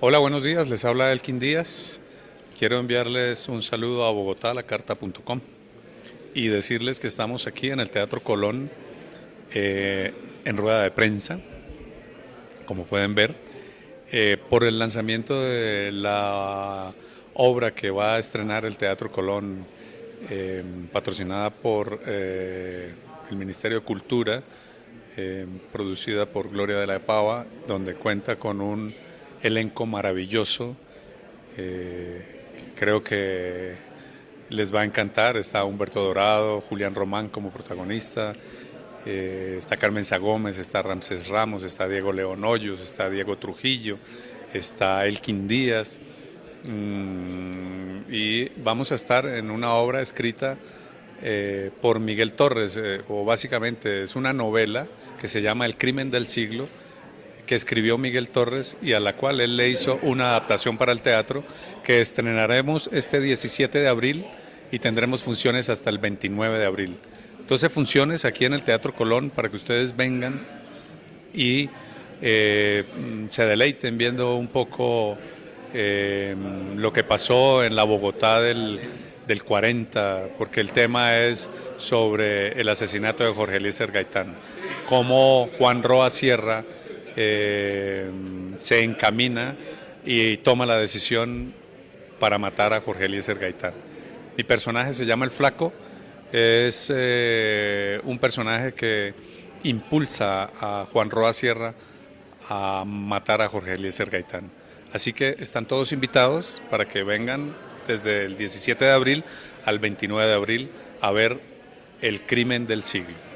Hola, buenos días, les habla Elkin Díaz. Quiero enviarles un saludo a Bogotá, la carta.com, y decirles que estamos aquí en el Teatro Colón eh, en rueda de prensa, como pueden ver, eh, por el lanzamiento de la obra que va a estrenar el Teatro Colón, eh, patrocinada por el Ministerio de Cultura, producida por Gloria de la Pava, donde cuenta con un elenco maravilloso. Eh, creo que les va a encantar. Está Humberto Dorado, Julián Román como protagonista, eh, está Carmen Gómez, está Ramses Ramos, está Diego León Hoyos, está Diego Trujillo, está Elkin Díaz. Mm, y vamos a estar en una obra escrita eh, por Miguel Torres, o básicamente es una novela que se llama El crimen del siglo que escribió Miguel Torres y a la cual él le hizo una adaptación para el teatro que estrenaremos este 17 de abril y tendremos funciones hasta el 29 de abril. 12 funciones aquí en el Teatro Colón para que ustedes vengan y eh, se deleiten viendo un poco eh, lo que pasó en la Bogotá del, del 40, porque el tema es sobre el asesinato de Jorge Eliezer Gaitán, cómo Juan Roa Sierra eh, se encamina y toma la decisión para matar a Jorge Eliezer Gaitán. Mi personaje se llama El Flaco, es eh, un personaje que impulsa a Juan Roa Sierra a matar a Jorge Eliezer Gaitán. Así que están todos invitados para que vengan desde el 17 de abril al 29 de abril a ver el crimen del siglo.